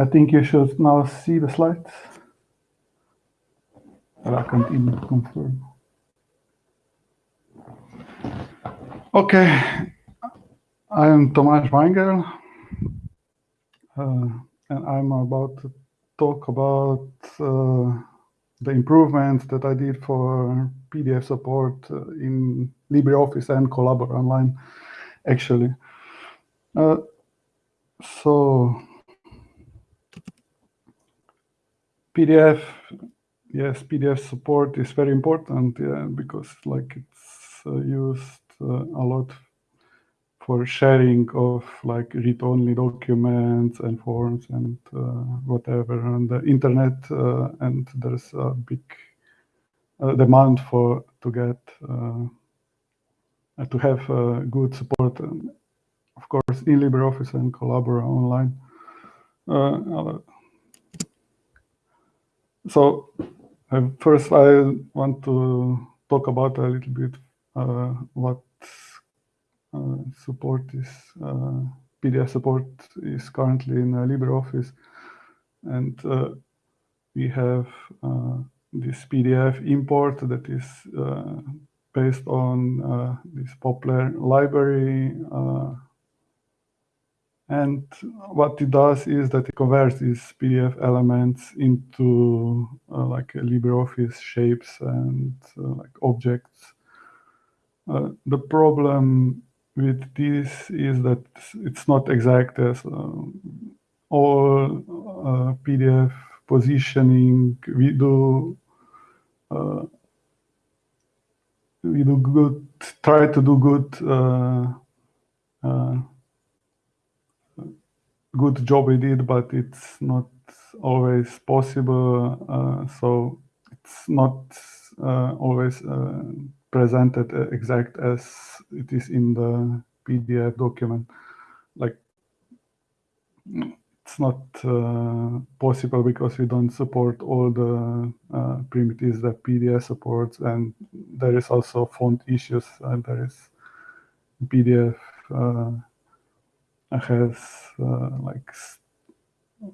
I think you should now see the slides. But I can't even confirm. Okay, I am Tomaž Vajngerl, uh, and I'm about to talk about uh, the improvements that I did for PDF support uh, in LibreOffice and Collabora Online, actually. Uh, so PDF, yes, PDF support is very important yeah, because like it's uh, used uh, a lot for sharing of like read-only documents and forms and uh, whatever on the internet, uh, and there's a big demand for to get to have good support, and of course, in LibreOffice and Collabora Online. So first, I want to talk about a little bit what uh, support is uh, PDF support is currently in uh, LibreOffice, and we have this PDF import that is based on this Poppler library. And what it does is that it converts these PDF elements into uh, like LibreOffice shapes and uh, like objects. Uh, the problem with this is that it's not exact as uh, all uh, PDF positioning we do uh, we do good try to do good good job we did but it's not always possible uh, so it's not always presented exact as it is in the PDF document. Like it's not uh, possible because we don't support all the uh, primitives that PDF supports, and there is also font issues, and there is PDF uh, has uh, like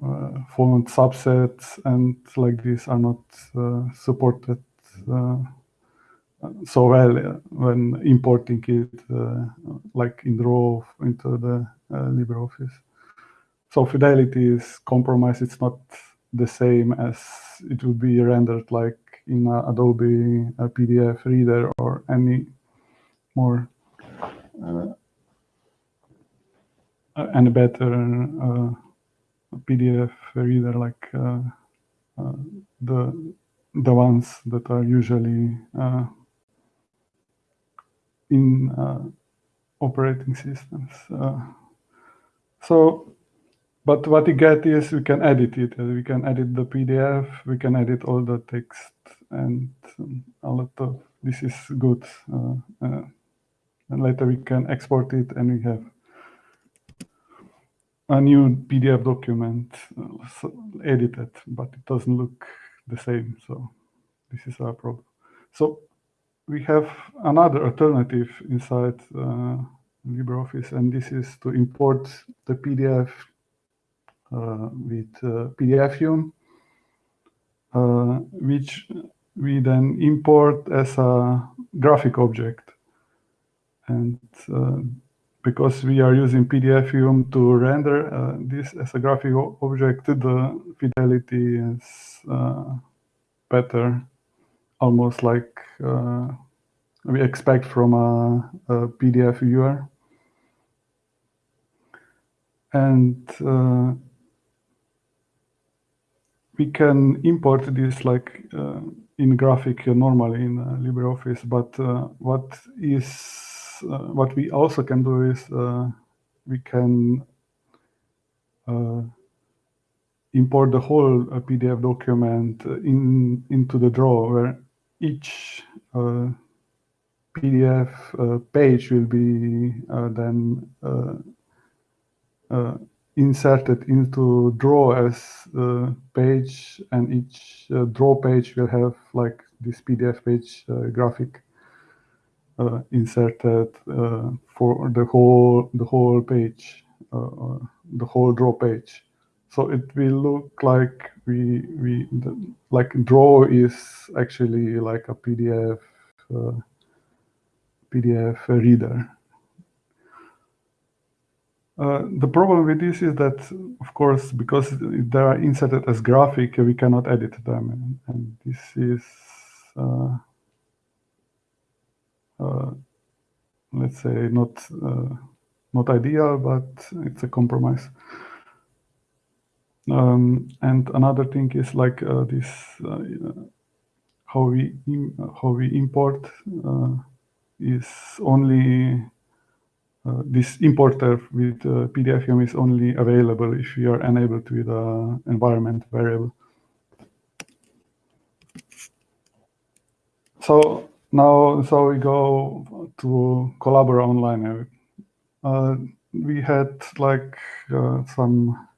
uh, subsets, and like these are not uh, supported so well uh, when importing it uh, like in raw into the uh, LibreOffice. So fidelity is compromised. It's not the same as it would be rendered like in Adobe PDF reader or any more uh, any better uh, PDF reader like uh, the the ones that are usually in uh, operating systems. Uh, so, but what you get is we can edit it. We can edit the PDF. We can edit all the text, and a lot of this is good. Uh, and later we can export it, and we have a new PDF document uh, edited, but it doesn't look the same. So this is our problem. So we have another alternative inside uh, LibreOffice, and this is to import the PDF uh, with uh, PDFium, uh, which we then import as a graphic object. And uh, because we are using PDFium to render uh, this as a graphic object, the fidelity is better almost like uh, we expect from a, a PDF viewer. And uh, we can import this like uh, in graphic normally in uh, LibreOffice, but uh, what is uh, what we also can do is we can import the whole PDF document in into the drawer where each uh, PDF uh, page will be uh, then inserted into draw as uh, page and each uh, draw page will have like this PDF page uh, graphic inserted for the whole the whole page the whole draw page so it will look like we we the, like draw is actually like a PDF uh, PDF reader. Uh, the problem with this is that, of course, because they are inserted as graphic, we cannot edit them, and, and this is, uh, uh let's say, not uh, not ideal, but it's a compromise. Um, and another thing is like uh, this uh, how we how we import uh, is only uh, this importer with uh, PDFium is only available if you are enabled with an environment variable. So now, so we go to Collabora Online. Uh, we had like uh, some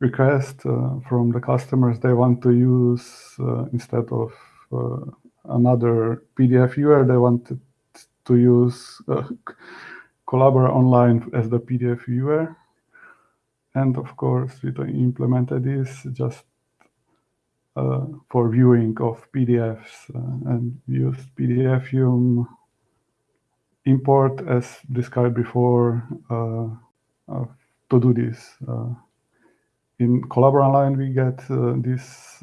request uh, from the customers. They want to use uh, instead of uh, another PDF viewer, they wanted to use Collabora Online as the PDF viewer. And of course, we implemented this just uh, for viewing of PDFs uh, and used PDFium import as described before uh, to do this. in Collabora Online, we get this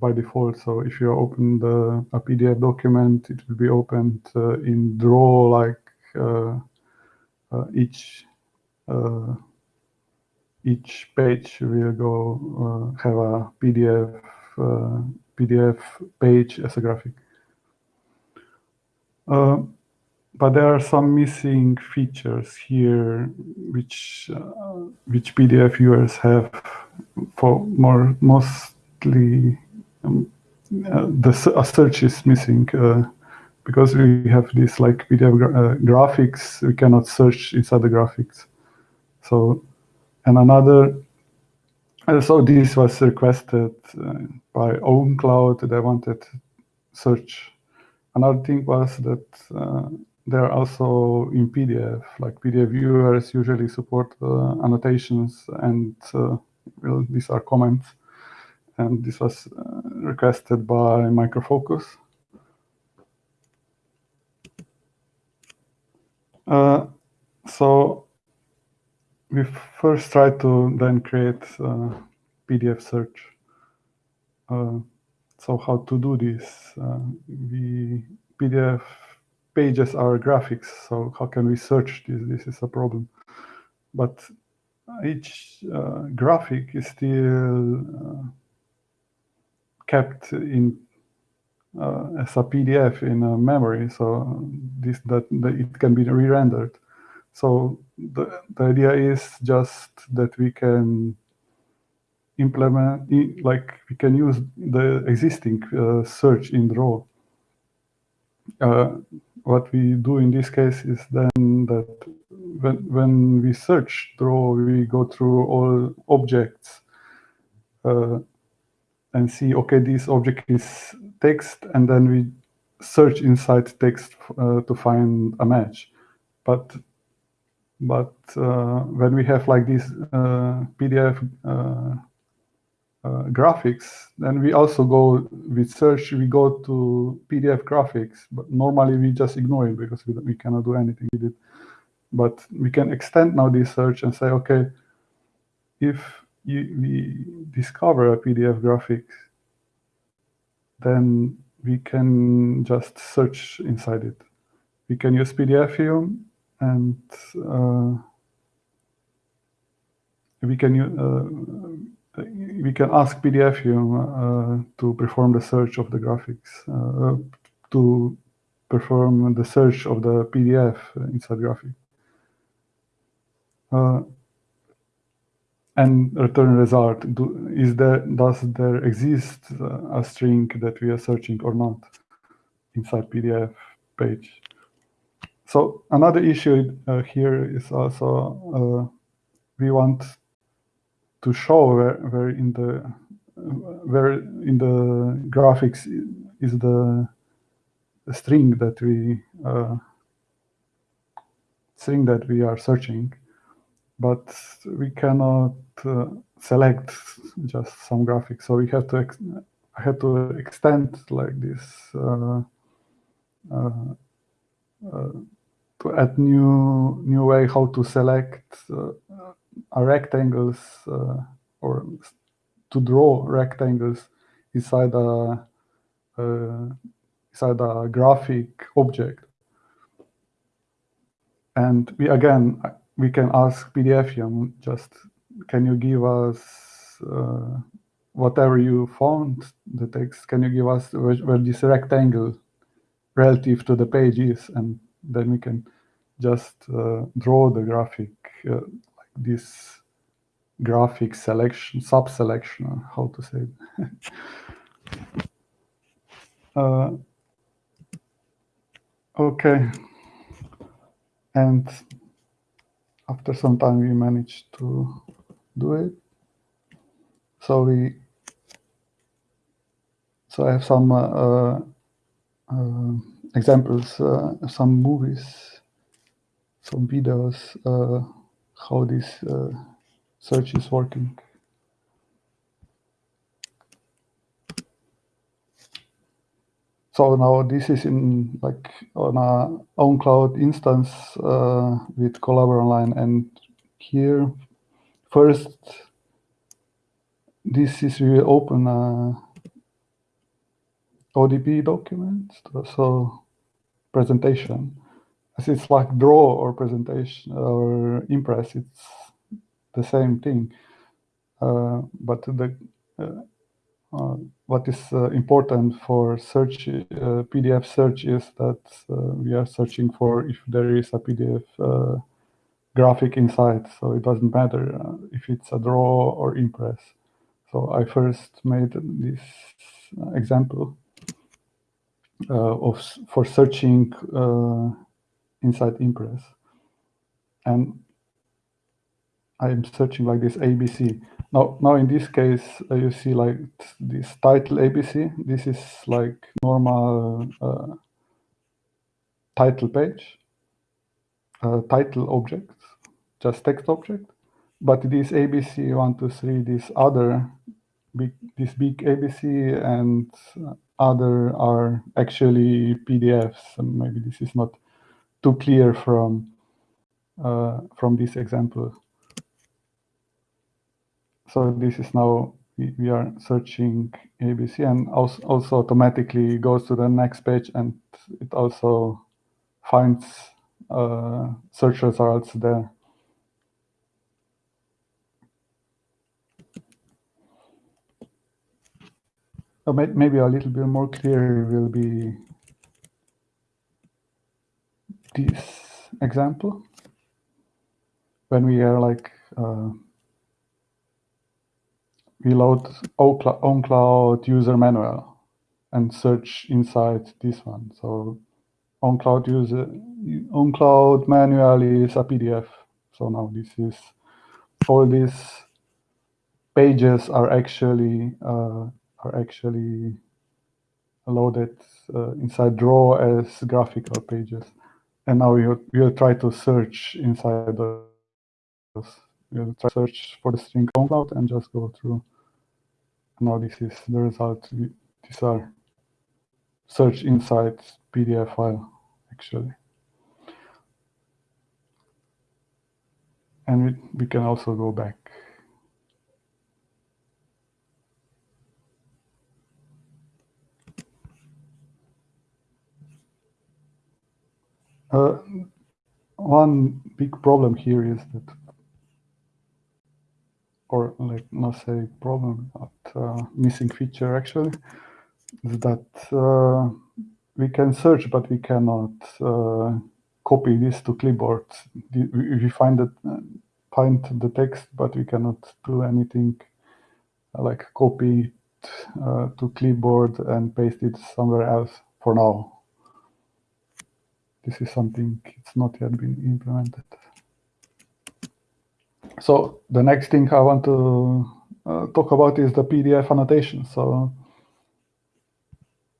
by default. So if you open the, a PDF document, it will be opened in Draw like uh, each uh, each page will go uh, have a PDF PDF page as a graphic. but there are some missing features here, which which PDF viewers have for more mostly um, uh, the search is missing. Uh, because we have this like PDF uh, graphics, we cannot search inside the graphics. So, and another, uh, so this was requested uh, by OwnCloud. They wanted search. Another thing was that uh, they're also in PDF, like PDF viewers usually support uh, annotations and uh, well, these are comments. And this was requested by Microfocus. Uh, so we first try to then create PDF search. Uh, so how to do this? Uh, we PDF pages are graphics, so how can we search this? This is a problem. But each uh, graphic is still uh, kept in uh, as a PDF in memory, so this that, that it can be re-rendered. So the, the idea is just that we can implement, like we can use the existing uh, search in Draw. Uh, what we do in this case is then that when, when we search Draw, we go through all objects uh, and see, okay, this object is text, and then we search inside text uh, to find a match. But but uh, when we have like these uh, PDF uh, graphics, then we also go with search, we go to PDF graphics, but normally we just ignore it because we, we cannot do anything with it. But we can extend now this search and say, okay, if you, we discover a PDF graphics, then we can just search inside it. We can use PDFium and uh, we can uh, we can ask PDFium uh, to perform the search of the graphics, to perform the search of the PDF inside graphic. Uh, and return result. Do, is there does there exist a string that we are searching or not inside PDF page? So another issue uh, here is also uh, we want to show where, where in the where in the graphics is the, string that we uh, string that we are searching but we cannot uh, select just some graphics. So we have to I to extend like this uh, uh, uh, add new new way how to select uh, uh, rectangles uh, or to draw rectangles inside a inside a graphic object. And we again we can ask PDFium just can you give us uh, whatever you found the text can you give us where, where, this rectangle relative to the page is and then we can just uh, draw the graphic uh, like this graphic selection sub selection how to say it. Uh, okay. And after some time we managed to do it. So we so I have some uh, uh, examples, uh, some movies, some videos, how this search is working. So now this is in like on a OwnCloud instance uh, with Collabora Online, and here first this is we open a ODP document, so presentation. As it's like draw or presentation or impress, it's the same thing. Uh, but the uh, uh, what is uh, important for search uh, PDF search is that uh, we are searching for if there is a PDF graphic inside. So it doesn't matter if it's a draw or impress. So I first made this example uh, of for searching uh, inside Impress. And I'm searching like this ABC. Now, now in this case, uh, you see like this title ABC. This is like normal uh, title page, uh, title object, just text object. But this ABC one, two, three, this other big, this big ABC and other are actually PDFs. And maybe this is not too clear from uh, from this example. So this is now we, are searching ABC and also, also automatically goes to the next page and it also finds uh, search results there. So maybe a little bit more clear will be this example when we are like uh, we load OwnCloud user manual and search inside this one. So OwnCloud user OwnCloud manual is a PDF. So now this is all these pages are actually uh, are actually loaded uh, inside draw as graphical pages. And now we'll, we'll try to search inside those. Try to search for the string cloud and just go through. Now this is the result. These are search inside PDF file, actually. And we, we can also go back Uh, one big problem here is that, or like not say problem, but uh, missing feature actually, is that uh, we can search, but we cannot uh, copy this to clipboard. We find it, uh, find the text, but we cannot do anything like copy it uh, to clipboard and paste it somewhere else for now this is something it's not yet been implemented. So the next thing I want to uh, talk about is the PDF annotation. So,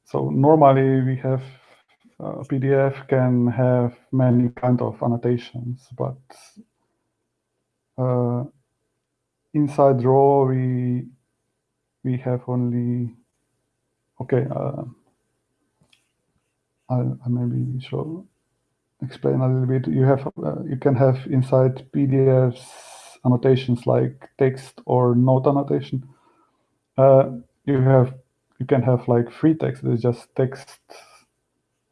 so normally we have uh, PDF can have many kind of annotations, but uh, inside draw we we have only okay uh, I, I maybe show explain a little bit. You have uh, you can have inside pdfs annotations like text or note annotation. Uh, you have you can have like free text. It's just text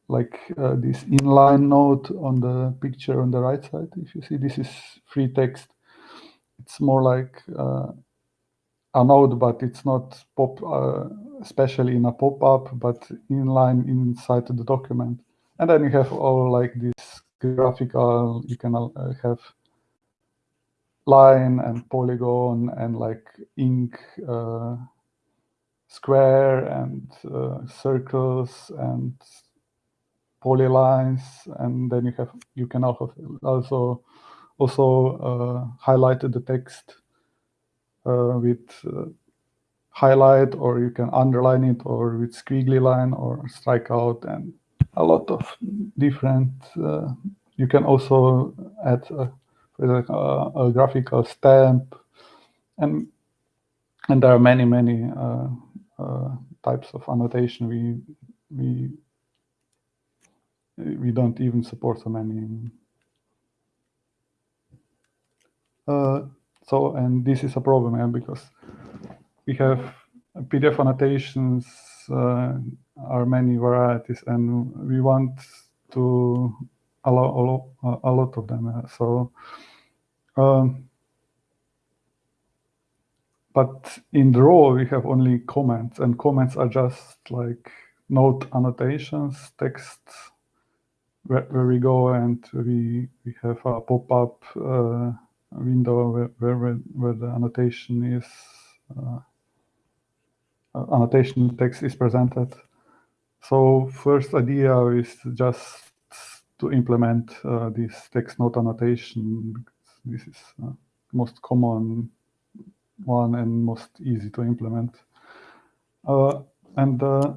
like uh, this inline note on the picture on the right side if you see. This is free text. It's more like uh, a node, but it's not pop, uh, especially in a pop-up, but inline inside the document. And then you have all like this graphical, you can uh, have line and polygon and like ink uh, square and uh, circles and polylines. And then you have you can also also also uh, highlight the text uh, with uh, highlight or you can underline it or with squiggly line or strike out and a lot of different uh, you can also add a, a, a, graphical stamp and and there are many many uh, uh, types of annotation we we we don't even support so many. Uh, so, and this is a problem yeah, because we have PDF annotations are many varieties and we want to allow a lot of them. So, um, but in the we have only comments and comments are just like note annotations, text where, where we go and we, we have a pop-up uh, window where, where, where the annotation is uh, uh, annotation text is presented. So first idea is just to implement uh, this text note annotation. This is uh, most common one and most easy to implement. Uh, and uh,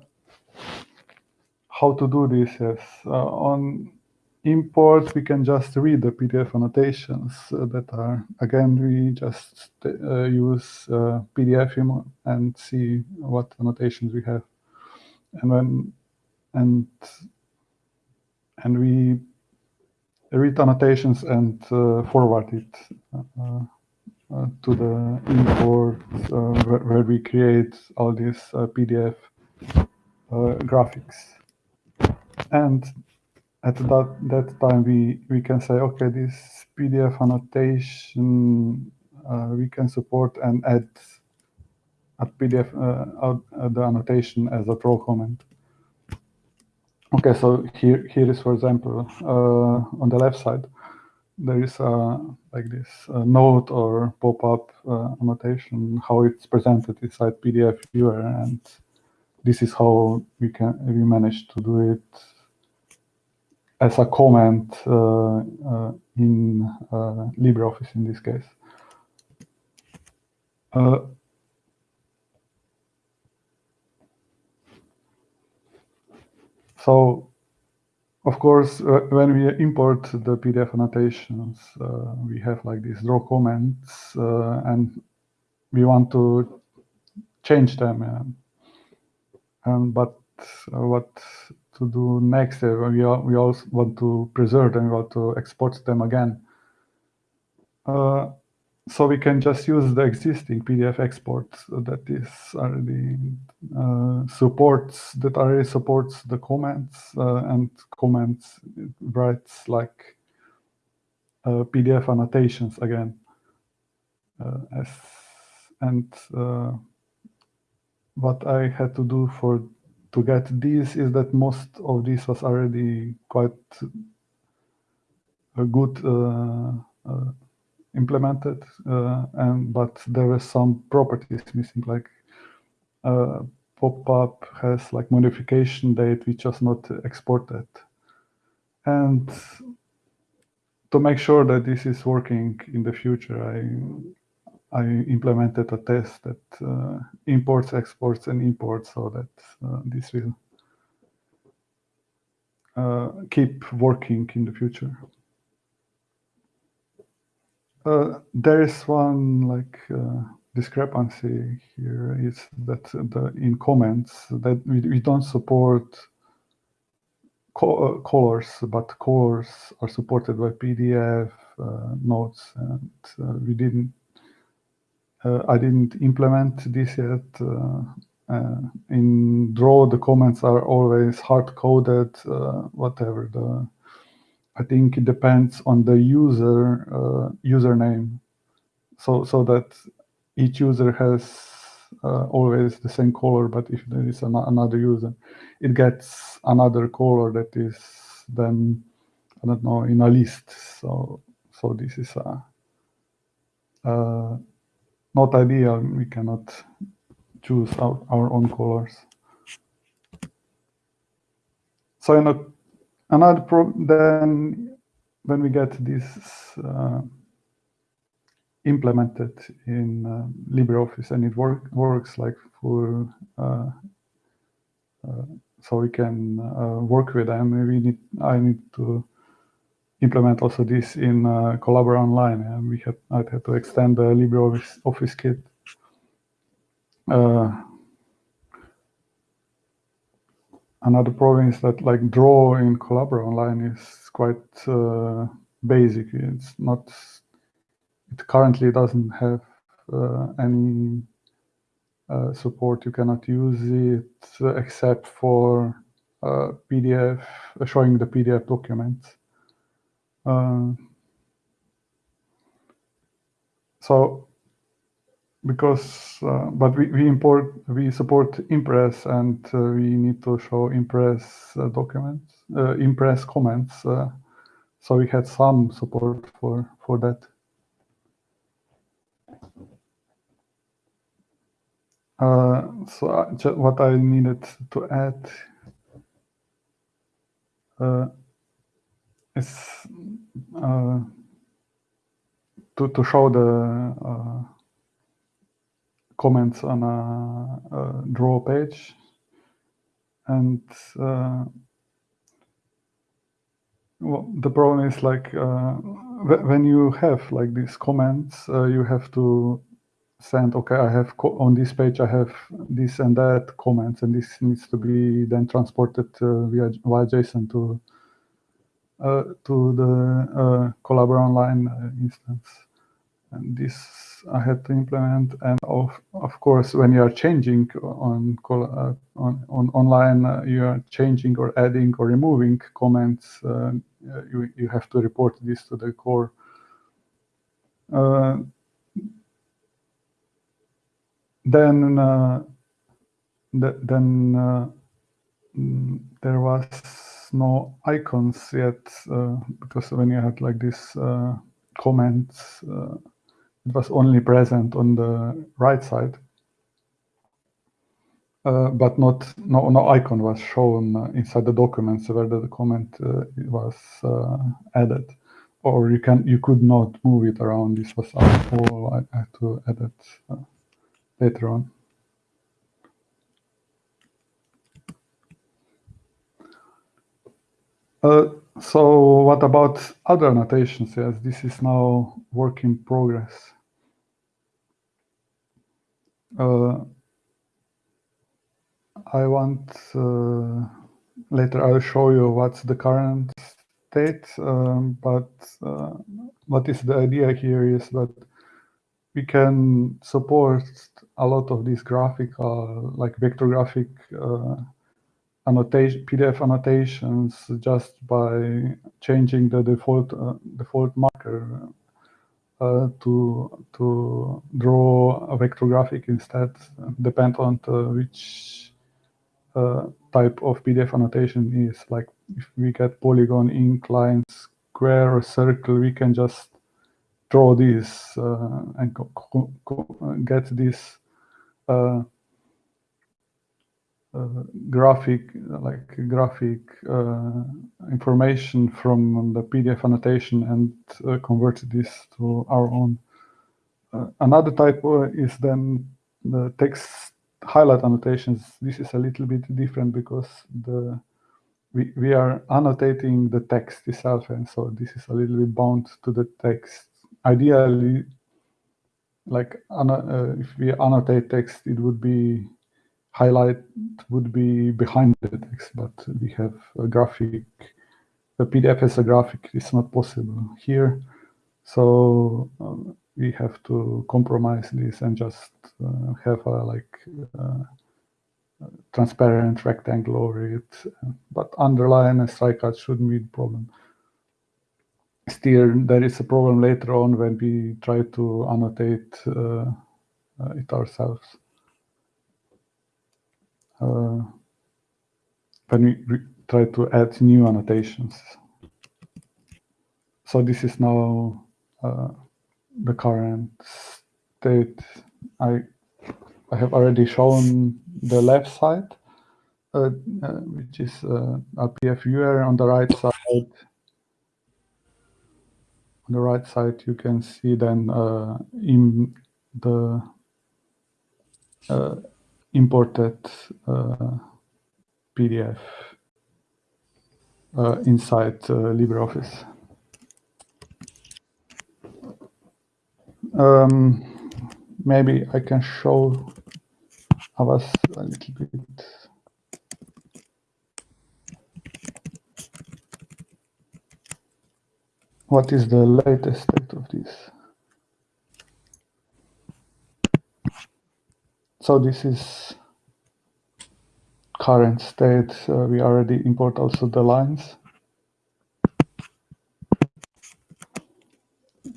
how to do this? Yes, on import, we can just read the PDF annotations uh, that are, again, we just uh, use uh, PDF and see what annotations we have. And when, and, and we read annotations and uh, forward it uh, uh, to the import where, where, we create all these PDF graphics. And at that that time we we can say okay this pdf annotation uh, we can support and add a pdf uh, uh, the annotation as a draw comment. Okay so here here is for example uh, on the left side there is a like this note or pop-up uh, annotation how it's presented inside pdf viewer and this is how we can we manage to do it as a comment uh, uh, in uh, LibreOffice in this case. so, of course, when we import the PDF annotations, we have like these draw comments and we want to change them. Um, but what to do next. Uh, we, all, we also want to preserve them, we want to export them again. Uh, so we can just use the existing PDF export that is already uh, supports that already supports the comments uh, and comments writes like uh, PDF annotations again. Uh, as and what I had to do for to get this is that most of this was already quite a good uh, uh, implemented, uh, and but there were some properties missing, like uh, pop-up has like modification date which was not exported, and to make sure that this is working in the future, I I implemented a test that uh, imports, exports, and imports so that uh, this will uh, keep working in the future. Uh, there is one like uh, discrepancy here is that the in comments that we, we don't support co uh, colors, but colors are supported by PDF notes, and we didn't. Uh, I didn't implement this yet. in Draw, the comments are always hard coded. whatever the I think it depends on the user uh, username, so so that each user has uh, always the same color. But if there is an, another user, it gets another color that is then I don't know in a list. So so this is a, uh, not ideal. We cannot choose our, our own colors. So in a Another problem then when we get this uh, implemented in uh, LibreOffice and it work, works like for uh, uh so we can uh, work with them. We need I need to implement also this in uh, Collabora Online, and we have I had to extend the LibreOffice Office kit. Uh, another problem is that like draw in Collabora Online is quite uh, basic. It's not, it currently doesn't have uh, any uh, support. You cannot use it except for uh, PDF, showing the PDF documents. Uh, so because uh, but we, we import we support impress and uh, we need to show impress uh, documents uh, impress comments uh, so we had some support for for that. Uh, so what i needed to add is to, to show the comments on a, a draw page. And uh, well, the problem is like uh, when you have like these comments, uh, you have to send, okay, I have on this page, I have this and that comments, and this needs to be then transported uh, via, via JSON to uh, to the uh, Collabora Online instance. And this I had to implement. And of, of course, when you are changing on, uh, on, on online, uh, you are changing or adding or removing comments, uh, you, you have to report this to the core. Uh, then uh, th then uh, mm, there was no icons yet because when you had like this comments it was only present on the right side, uh, but not no no icon was shown uh, inside the documents where the comment uh, was uh, added, or you can you could not move it around. This was all I had to edit uh, later on. Uh, so what about other annotations? Yes, this is now work in progress. Uh, I want uh, later I'll show you what's the current state, um, but uh, what is the idea here is that we can support a lot of these graphical, like vector graphic uh, annotation, PDF annotations just by changing the default uh, default marker uh, to to draw a vector graphic instead, depend on which uh, type of PDF annotation is. Like if we get polygon, incline, square, or circle, we can just draw this uh, and get this uh, uh, graphic, like graphic uh, information from the PDF annotation and uh, convert this to our own. another type is then the text highlight annotations. This is a little bit different because the we, we are annotating the text itself and so this is a little bit bound to the text ideally, like uh, if we annotate text, it would be highlight would be behind the text, but we have a graphic. The PDF as a graphic is not possible here, so um, we have to compromise this and just uh, have a like uh, transparent rectangle over it. But underline and strikeout shouldn't be the problem. Still, there is a problem later on when we try to annotate uh, it ourselves. Uh, when we try to add new annotations. So this is now uh, the current state. I I have already shown the left side, uh, uh, which is uh, a PDF viewer on the right side. On the right side, you can see then uh, in the uh, imported uh, PDF inside LibreOffice. Um, maybe I can show us a little bit. What is the latest state of this? So this is current state. Uh, we already import also the lines.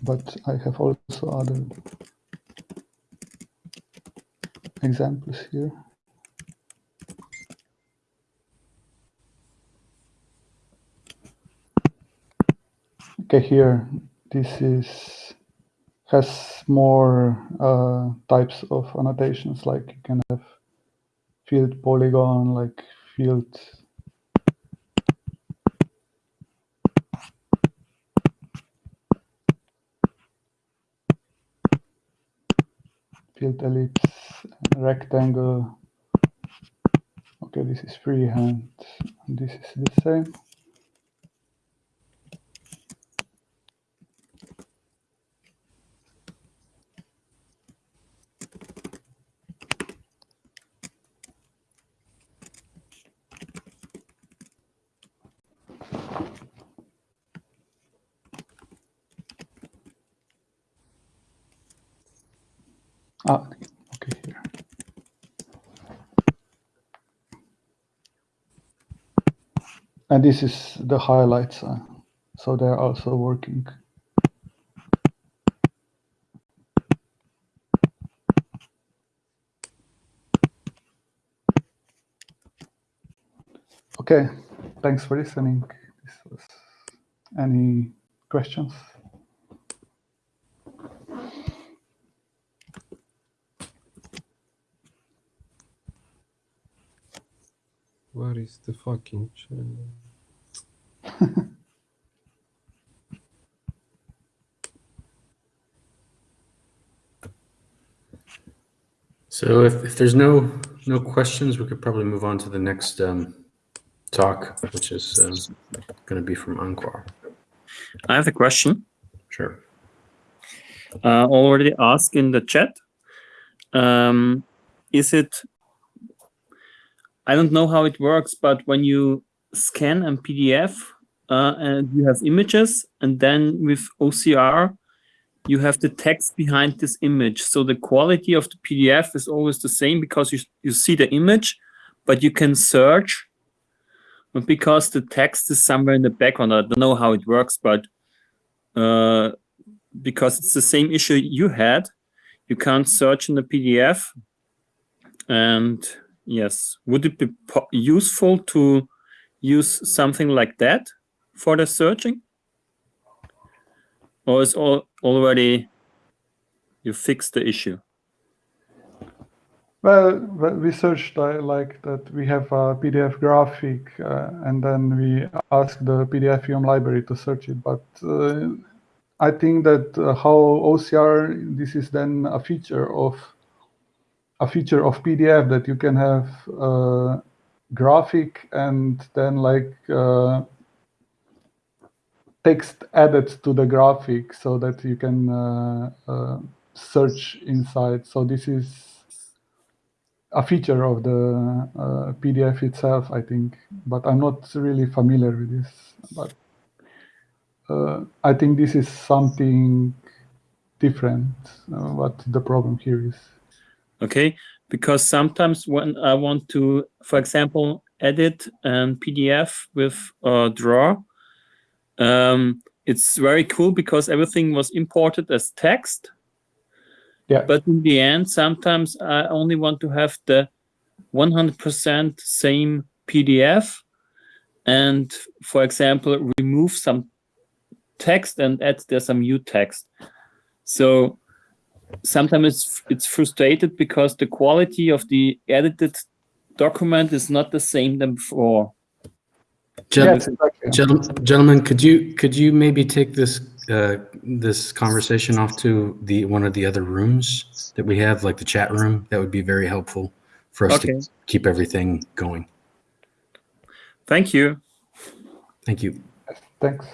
But I have also other examples here. Okay, here this is has more uh, types of annotations, like you can have field polygon, like field field ellipse, rectangle. Okay, this is freehand, and this is the same. Ah, okay, here. And this is the highlights, uh, so they're also working. Okay, thanks for listening. Any questions? Where is the fucking channel? so if, if there's no no questions, we could probably move on to the next um, talk, which is um, going to be from Ankwar. I have a question. Sure. Uh, already asked in the chat. Um, is it I don't know how it works, but when you scan a PDF uh, and you have images, and then with OCR, you have the text behind this image. So the quality of the PDF is always the same because you, you see the image, but you can search but because the text is somewhere in the background. I don't know how it works, but uh, because it's the same issue you had, you can't search in the PDF. And Yes. Would it be useful to use something like that for the searching? Or is all already you fixed the issue? Well, we searched uh, like that. We have a PDF graphic, uh, and then we ask the PDF library to search it. But uh, I think that uh, how OCR, this is then a feature of a feature of PDF that you can have uh, graphic and then like uh, text added to the graphic so that you can uh, uh, search inside. So this is a feature of the uh, PDF itself, I think, but I'm not really familiar with this. But uh, I think this is something different. What the problem here is. Okay, because sometimes when I want to, for example, edit an PDF with uh, Draw, um, it's very cool because everything was imported as text. Yeah. But in the end, sometimes I only want to have the 100% same PDF and, for example, remove some text and add there some new text. So sometimes it's, it's frustrated because the quality of the edited document is not the same than before. Gen- yes, exactly. Gentle- Gentlemen, could you, could you maybe take this, uh, this conversation off to the, one of the other rooms that we have, like the chat room? That would be very helpful for us Okay. to keep everything going. Thank you. Thank you. Thanks.